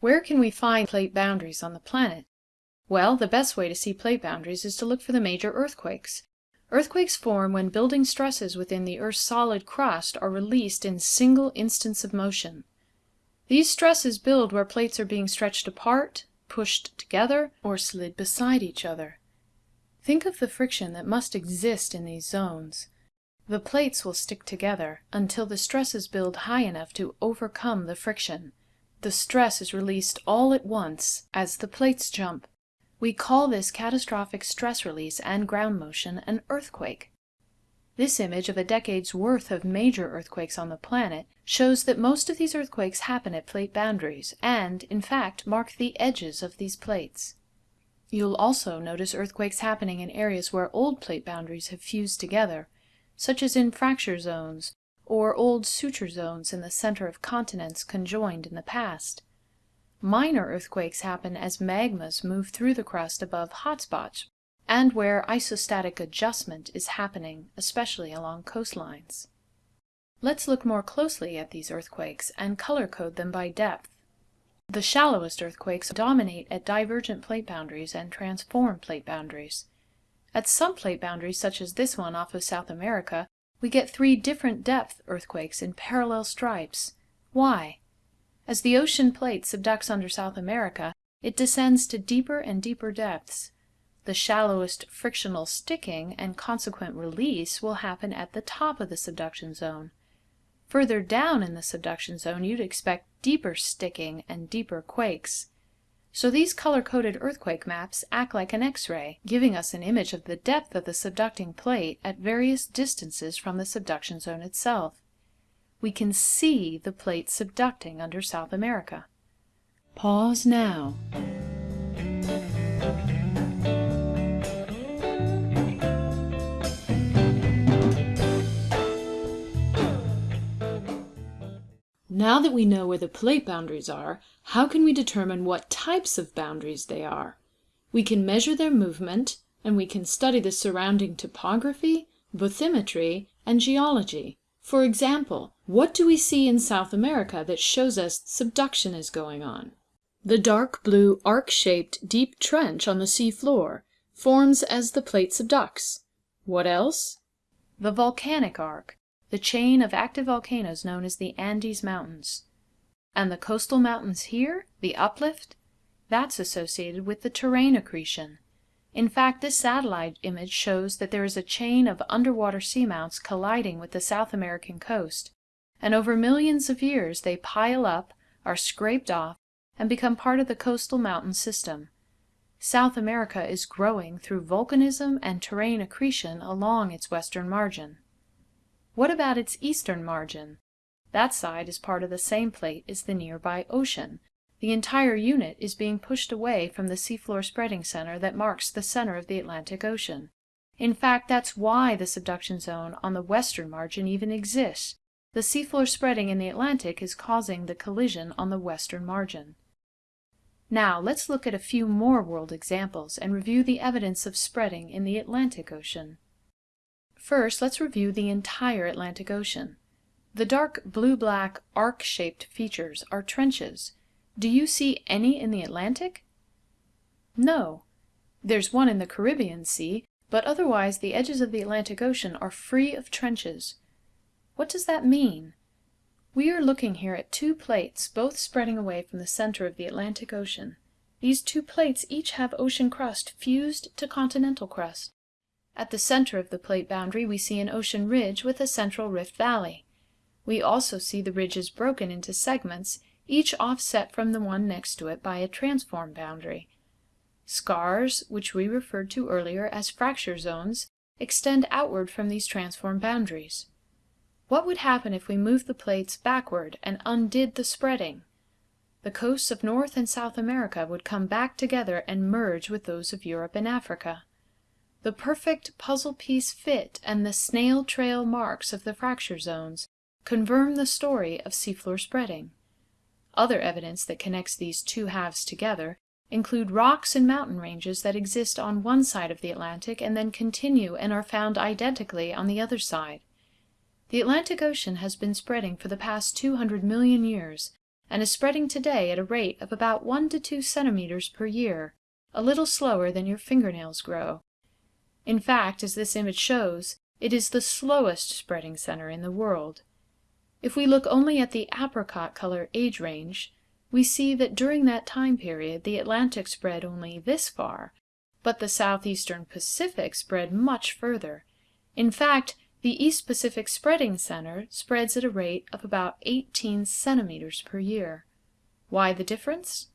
Where can we find plate boundaries on the planet? Well, the best way to see plate boundaries is to look for the major earthquakes. Earthquakes form when building stresses within the Earth's solid crust are released in single instants of motion. These stresses build where plates are being stretched apart, pushed together, or slid beside each other. Think of the friction that must exist in these zones. The plates will stick together until the stresses build high enough to overcome the friction. The stress is released all at once as the plates jump. We call this catastrophic stress release and ground motion an earthquake. This image of a decade's worth of major earthquakes on the planet shows that most of these earthquakes happen at plate boundaries and, in fact, mark the edges of these plates. You'll also notice earthquakes happening in areas where old plate boundaries have fused together, such as in fracture zones or old suture zones in the center of continents conjoined in the past. Minor earthquakes happen as magmas move through the crust above hotspots and where isostatic adjustment is happening, especially along coastlines. Let's look more closely at these earthquakes and color code them by depth. The shallowest earthquakes dominate at divergent plate boundaries and transform plate boundaries. At some plate boundaries, such as this one off of South America, we get three different depth earthquakes in parallel stripes. Why? As the ocean plate subducts under South America, it descends to deeper and deeper depths. The shallowest frictional sticking and consequent release will happen at the top of the subduction zone. Further down in the subduction zone, you'd expect deeper sticking and deeper quakes. So these color-coded earthquake maps act like an X-ray, giving us an image of the depth of the subducting plate at various distances from the subduction zone itself. We can see the plate subducting under South America. Pause now. Now that we know where the plate boundaries are, how can we determine what types of boundaries they are? We can measure their movement, and we can study the surrounding topography, bathymetry, and geology. For example, what do we see in South America that shows us subduction is going on? The dark blue arc-shaped deep trench on the sea floor forms as the plate subducts. What else? The volcanic arc, the chain of active volcanoes known as the Andes Mountains. And the coastal mountains here, the uplift, that's associated with the terrane accretion. In fact, this satellite image shows that there is a chain of underwater seamounts colliding with the South American coast, and over millions of years they pile up, are scraped off, and become part of the coastal mountain system. South America is growing through volcanism and terrane accretion along its western margin. What about its eastern margin? That side is part of the same plate as the nearby ocean. The entire unit is being pushed away from the seafloor spreading center that marks the center of the Atlantic Ocean. In fact, that's why the subduction zone on the western margin even exists. The seafloor spreading in the Atlantic is causing the collision on the western margin. Now, let's look at a few more world examples and review the evidence of spreading in the Atlantic Ocean. First, let's review the entire Atlantic Ocean. The dark blue-black arc-shaped features are trenches. Do you see any in the Atlantic? No. There's one in the Caribbean Sea, but otherwise the edges of the Atlantic Ocean are free of trenches. What does that mean? We are looking here at two plates, both spreading away from the center of the Atlantic Ocean. These two plates each have ocean crust fused to continental crust. At the center of the plate boundary we see an ocean ridge with a central rift valley. We also see the ridges broken into segments, each offset from the one next to it by a transform boundary. Scars, which we referred to earlier as fracture zones, extend outward from these transform boundaries. What would happen if we moved the plates backward and undid the spreading? The coasts of North and South America would come back together and merge with those of Europe and Africa. The perfect puzzle piece fit and the snail trail marks of the fracture zones confirm the story of seafloor spreading. Other evidence that connects these two halves together include rocks and mountain ranges that exist on one side of the Atlantic and then continue and are found identically on the other side. The Atlantic Ocean has been spreading for the past 200 million years, and is spreading today at a rate of about 1 to 2 centimeters per year, a little slower than your fingernails grow. In fact, as this image shows, it is the slowest spreading center in the world. If we look only at the apricot color age range, we see that during that time period the Atlantic spread only this far, but the southeastern Pacific spread much further. In fact, the East Pacific Spreading Center spreads at a rate of about 18 centimeters per year. Why the difference?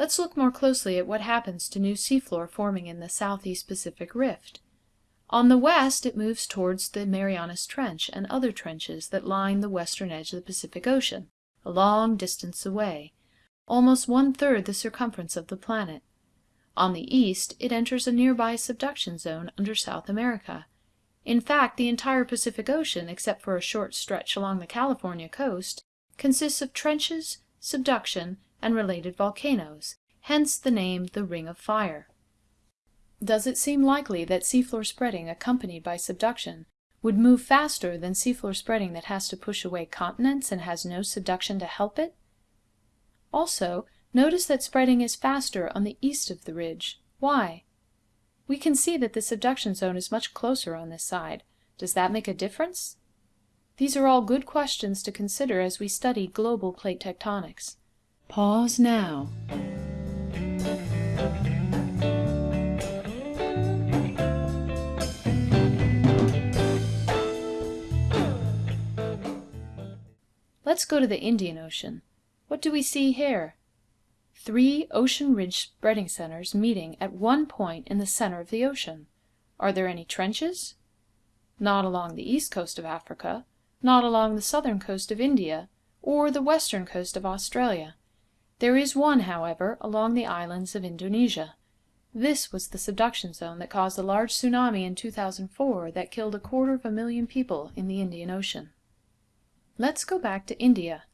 Let's look more closely at what happens to new seafloor forming in the Southeast Pacific Rift. On the west, it moves towards the Marianas Trench and other trenches that line the western edge of the Pacific Ocean, a long distance away, almost one-third the circumference of the planet. On the east, it enters a nearby subduction zone under South America. In fact, the entire Pacific Ocean, except for a short stretch along the California coast, consists of trenches, subduction, and related volcanoes, hence the name the Ring of Fire. Does it seem likely that seafloor spreading accompanied by subduction would move faster than seafloor spreading that has to push away continents and has no subduction to help it? Also, notice that spreading is faster on the east of the ridge. Why? We can see that the subduction zone is much closer on this side. Does that make a difference? These are all good questions to consider as we study global plate tectonics. Pause now. Let's go to the Indian Ocean. What do we see here? Three ocean ridge spreading centers meeting at one point in the center of the ocean. Are there any trenches? Not along the east coast of Africa, not along the southern coast of India, or the western coast of Australia. There is one, however, along the islands of Indonesia. This was the subduction zone that caused a large tsunami in 2004 that killed a quarter of a million people in the Indian Ocean. Let's go back to India.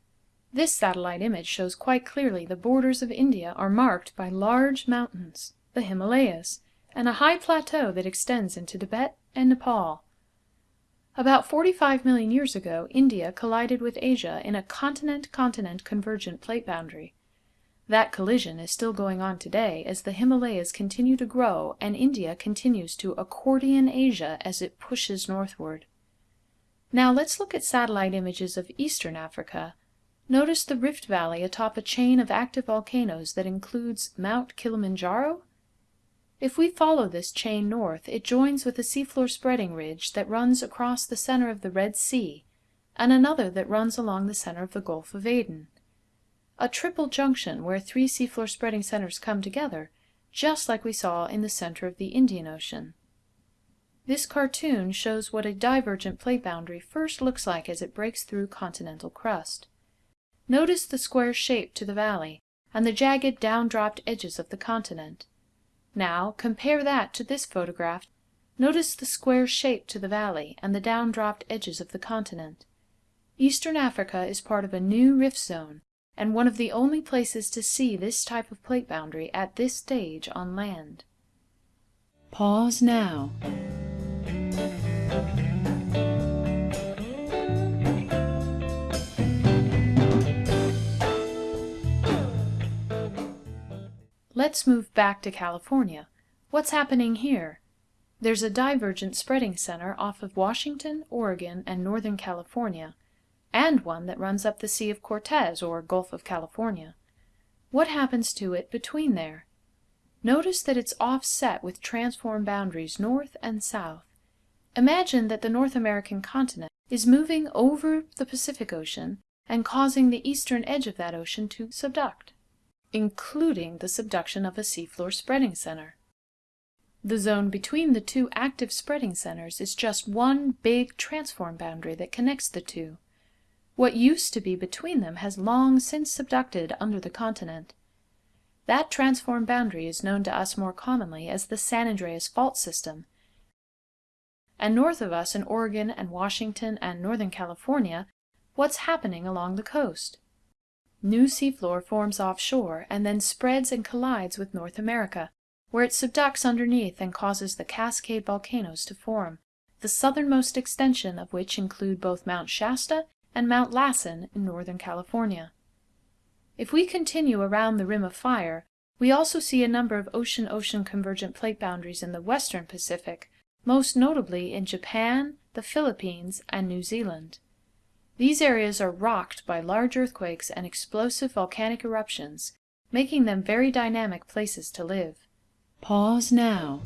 This satellite image shows quite clearly the borders of India are marked by large mountains, the Himalayas, and a high plateau that extends into Tibet and Nepal. About 45 million years ago, India collided with Asia in a continent-continent convergent plate boundary. That collision is still going on today as the Himalayas continue to grow and India continues to accordion Asia as it pushes northward. Now let's look at satellite images of eastern Africa. Notice the rift valley atop a chain of active volcanoes that includes Mount Kilimanjaro? If we follow this chain north, it joins with a seafloor spreading ridge that runs across the center of the Red Sea, and another that runs along the center of the Gulf of Aden. A triple junction where three seafloor spreading centers come together, just like we saw in the center of the Indian Ocean. This cartoon shows what a divergent plate boundary first looks like as it breaks through continental crust. Notice the square shape to the valley, and the jagged down-dropped edges of the continent. Now, compare that to this photograph. Notice the square shape to the valley, and the down-dropped edges of the continent. Eastern Africa is part of a new rift zone, and one of the only places to see this type of plate boundary at this stage on land. Pause now. Let's move back to California. What's happening here? There's a divergent spreading center off of Washington, Oregon, and Northern California, and one that runs up the Sea of Cortez or Gulf of California. What happens to it between there? Notice that it's offset with transform boundaries north and south. Imagine that the North American continent is moving over the Pacific Ocean and causing the eastern edge of that ocean to subduct including the subduction of a seafloor spreading center. The zone between the two active spreading centers is just one big transform boundary that connects the two. What used to be between them has long since subducted under the continent. That transform boundary is known to us more commonly as the San Andreas Fault System, and north of us in Oregon and Washington and Northern California, what's happening along the coast? New seafloor forms offshore and then spreads and collides with North America, where it subducts underneath and causes the Cascade volcanoes to form, the southernmost extension of which include both Mount Shasta and Mount Lassen in northern California. If we continue around the rim of fire, we also see a number of ocean-ocean convergent plate boundaries in the western Pacific, most notably in Japan, the Philippines, and New Zealand. These areas are rocked by large earthquakes and explosive volcanic eruptions, making them very dynamic places to live. Pause now.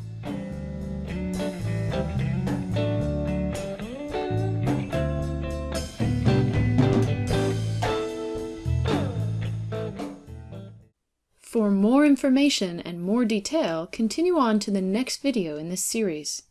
For more information and more detail, continue on to the next video in this series.